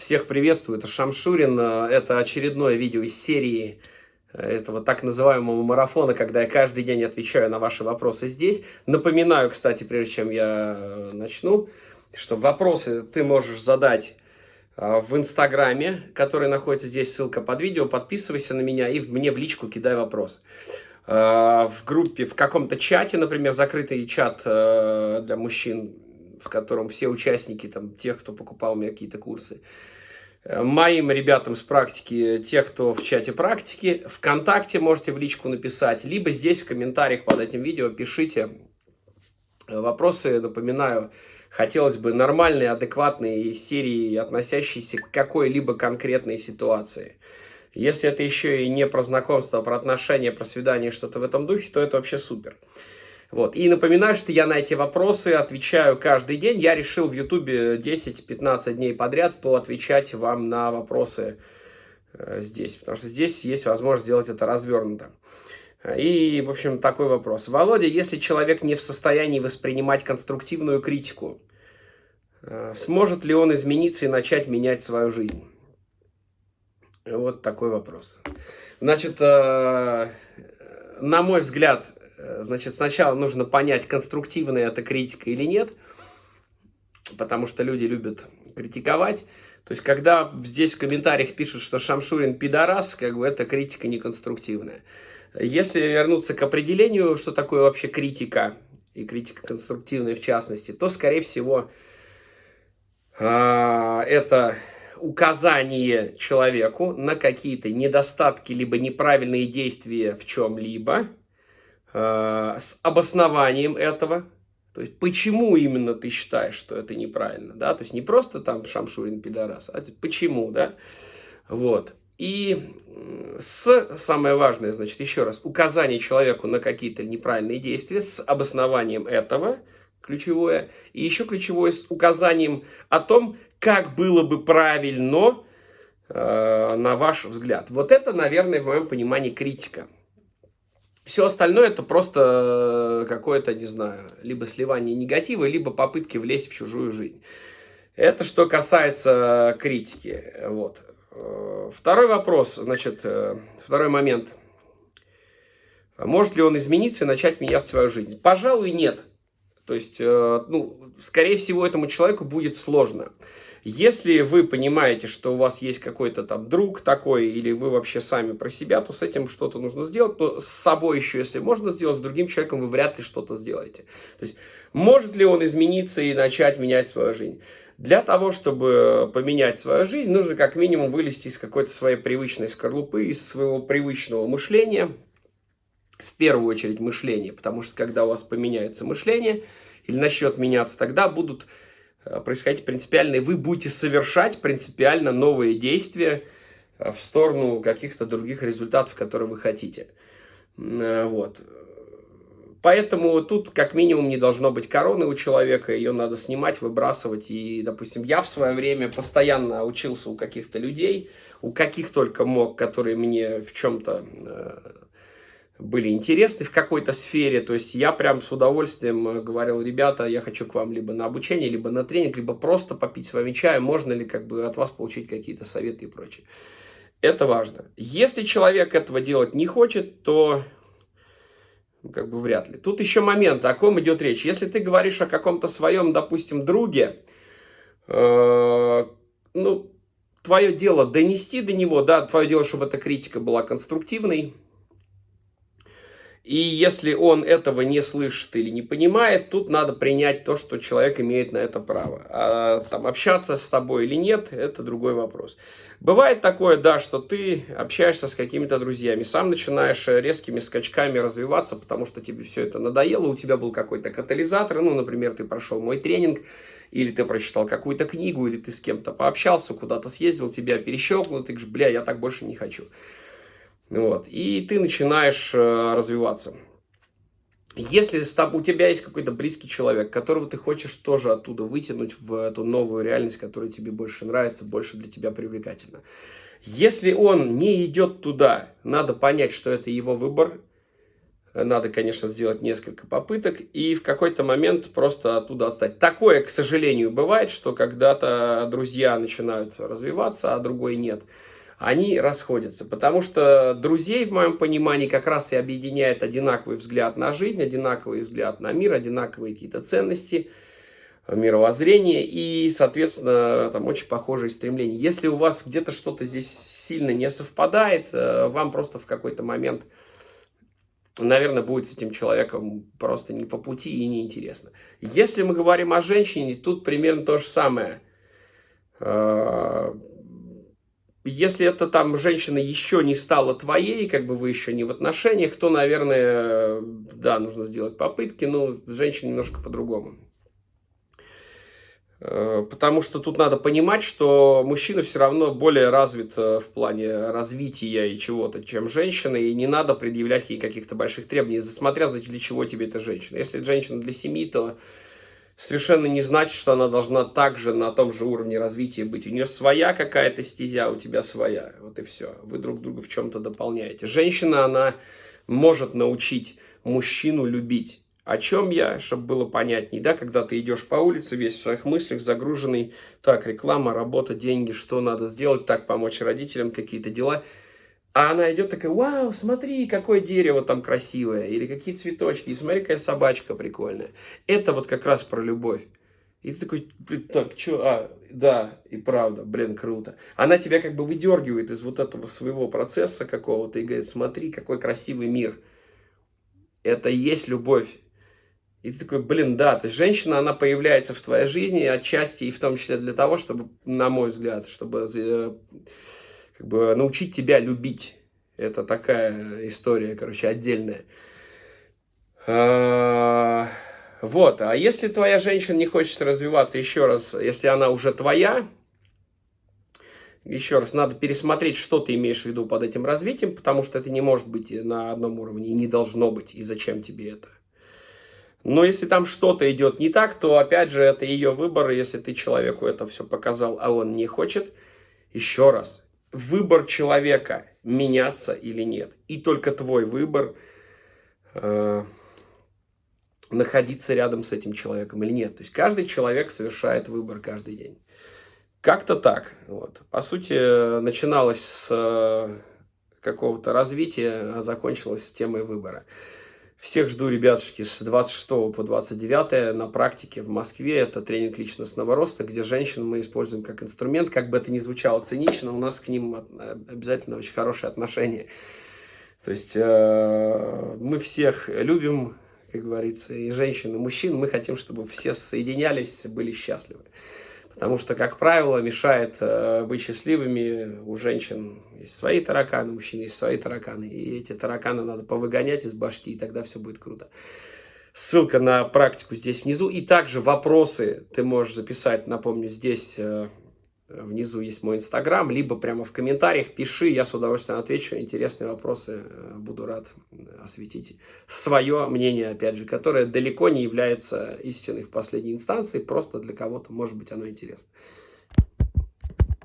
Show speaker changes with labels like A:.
A: Всех приветствую, это Шамшурин. Это очередное видео из серии этого так называемого марафона, когда я каждый день отвечаю на ваши вопросы здесь. Напоминаю, кстати, прежде чем я э, начну, что вопросы ты можешь задать э, в Инстаграме, который находится здесь, ссылка под видео. Подписывайся на меня и мне в личку кидай вопрос. Э, в группе, в каком-то чате, например, закрытый чат для мужчин, в котором все участники, там, тех, кто покупал у меня какие-то курсы, э, моим ребятам с практики, те, кто в чате практики, ВКонтакте можете в личку написать, либо здесь в комментариях под этим видео пишите вопросы, напоминаю, хотелось бы нормальные, адекватные серии, относящиеся к какой-либо конкретной ситуации. Если это еще и не про знакомство, а про отношения, про свидание, что-то в этом духе, то это вообще супер. Вот. И напоминаю, что я на эти вопросы отвечаю каждый день. Я решил в Ютубе 10-15 дней подряд поотвечать вам на вопросы э, здесь, потому что здесь есть возможность сделать это развернуто. И, в общем, такой вопрос. Володя, если человек не в состоянии воспринимать конструктивную критику, э, сможет ли он измениться и начать менять свою жизнь? Вот такой вопрос. Значит, э, на мой взгляд, значит, сначала нужно понять, конструктивная это критика или нет, потому что люди любят критиковать. То есть, когда здесь в комментариях пишут, что Шамшурин пидорас, как бы это критика неконструктивная. Если вернуться к определению, что такое вообще критика, и критика конструктивная в частности, то, скорее всего, а, это указание человеку на какие-то недостатки, либо неправильные действия в чем-либо, Э, с обоснованием этого, то есть, почему именно ты считаешь, что это неправильно, да, то есть, не просто там Шамшурин пидорас, а почему, да, вот. И с, самое важное, значит, еще раз, указание человеку на какие-то неправильные действия с обоснованием этого, ключевое, и еще ключевое с указанием о том, как было бы правильно, э, на ваш взгляд. Вот это, наверное, в моем понимании критика. Все остальное это просто э, какое-то, не знаю, либо сливание негатива, либо попытки влезть в чужую жизнь. Это что касается критики. Вот. Э, второй вопрос, значит, э, второй момент. Может ли он измениться и начать менять свою жизнь? Пожалуй, нет. То есть, ну, скорее всего, этому человеку будет сложно. Если вы понимаете, что у вас есть какой-то там друг такой, или вы вообще сами про себя, то с этим что-то нужно сделать. Но с собой еще, если можно сделать, с другим человеком вы вряд ли что-то сделаете. То есть, может ли он измениться и начать менять свою жизнь? Для того, чтобы поменять свою жизнь, нужно как минимум вылезти из какой-то своей привычной скорлупы, из своего привычного мышления. В первую очередь мышление, потому что когда у вас поменяется мышление или начнет меняться, тогда будут происходить принципиально, и вы будете совершать принципиально новые действия э, в сторону каких-то других результатов, которые вы хотите. Э, вот. Поэтому тут как минимум не должно быть короны у человека, ее надо снимать, выбрасывать. И, допустим, я в свое время постоянно учился у каких-то людей, у каких только мог, которые мне в чем-то были интересны в какой-то сфере. То есть я прям с удовольствием э, говорил, ребята, я хочу к вам либо на обучение, либо на тренинг, либо просто попить с вами чая, можно ли как бы от вас получить какие-то советы и прочее. Это важно. Если человек этого делать не хочет, то ну, как бы вряд ли. Тут еще момент, о ком идет речь. Если ты говоришь о каком-то своем, допустим, друге, э, ну, твое дело донести до него, да, твое дело, чтобы эта критика была конструктивной, и если он этого не слышит или не понимает, тут надо принять то, что человек имеет на это право. А там, общаться с тобой или нет, это другой вопрос. Бывает такое, да, что ты общаешься с какими-то друзьями, сам начинаешь резкими скачками развиваться, потому что тебе все это надоело, у тебя был какой-то катализатор, ну, например, ты прошел мой тренинг, или ты прочитал какую-то книгу, или ты с кем-то пообщался, куда-то съездил, тебя перещелкнул, ты говоришь, бля, я так больше не хочу. Вот. И ты начинаешь э, развиваться. Если у тебя есть какой-то близкий человек, которого ты хочешь тоже оттуда вытянуть в эту новую реальность, которая тебе больше нравится, больше для тебя привлекательна. Если он не идет туда, надо понять, что это его выбор. надо, конечно, сделать несколько попыток и в какой-то момент просто оттуда отстать. Такое, к сожалению, бывает, что когда-то друзья начинают развиваться, а другой нет. Они расходятся, потому что друзей, в моем понимании, как раз и объединяет одинаковый взгляд на жизнь, одинаковый взгляд на мир, одинаковые какие-то ценности, мировоззрение и, соответственно, там очень похожие стремления. Если у вас где-то что-то здесь сильно не совпадает, э, вам просто в какой-то момент наверное, будет с этим человеком просто не по пути и неинтересно. Если мы говорим о женщине, тут примерно то же самое. Если это там женщина еще не стала твоей, как бы вы еще не в отношениях, то, наверное, да, нужно сделать попытки, но женщина немножко по-другому. Э, потому что тут надо понимать, что мужчина все равно более развит э, в плане развития и чего-то, чем женщина, и не надо предъявлять ей каких-то больших требований, смотря для чего тебе эта женщина. Если женщина для семьи, то совершенно не значит, что она должна также на том же уровне развития быть. У нее своя какая-то стезя, у тебя своя. Вот и все. Вы друг друга в чем-то дополняете. Женщина, она может научить мужчину любить о чем я, чтобы было понятнее, да, когда ты идешь по улице, весь в своих мыслях, загруженный, так, реклама, работа, деньги, что надо сделать, так, помочь родителям, какие-то дела. А она идет такая, вау, смотри, какое дерево там красивое, или какие цветочки, и смотри, какая собачка прикольная. Это вот как раз про любовь. И ты такой, так, что, а, да, и правда, блин, круто. Она тебя как бы выдергивает из вот этого своего процесса какого-то и говорит, смотри, какой красивый мир. Это и есть любовь. И ты такой, блин, да, то есть женщина, она появляется в твоей жизни отчасти и в том числе для того, чтобы, на мой взгляд, чтобы э, как бы научить тебя любить. Это такая история, короче, отдельная. А, вот, а если твоя женщина не хочет развиваться, еще раз, если она уже твоя, еще раз, надо пересмотреть, что ты имеешь в виду под этим развитием, потому что это не может быть на одном уровне и не должно быть, и зачем тебе это. Но если там что-то идет не так, то опять же это ее выбор. Если ты человеку это все показал, а он не хочет, еще раз, выбор человека меняться или нет. И только твой выбор э, находиться рядом с этим человеком или нет. То есть каждый человек совершает выбор каждый день. Как-то так. Вот. По сути, начиналось с э, какого-то развития, а закончилось темой выбора. Всех жду, ребятушки, с 26 по 29 на практике в Москве. Это тренинг личностного роста, где женщин мы используем как инструмент. Как бы это ни звучало цинично, у нас к ним обязательно очень хорошее отношение. То есть э, мы всех любим, как говорится, и женщин, и мужчин. Мы хотим, чтобы все соединялись, были счастливы. Потому что, как правило, мешает э, быть счастливыми у женщин есть свои тараканы, у мужчин есть свои тараканы. И эти тараканы надо повыгонять из башки, и тогда все будет круто. Ссылка на практику здесь внизу. И также вопросы ты можешь записать, напомню, здесь э, внизу есть мой инстаграм, либо прямо в комментариях пиши, я с удовольствием отвечу. Интересные вопросы, э, буду рад осветить свое мнение, опять же, которое далеко не является истиной в последней инстанции, просто для кого-то, может быть, оно интересно.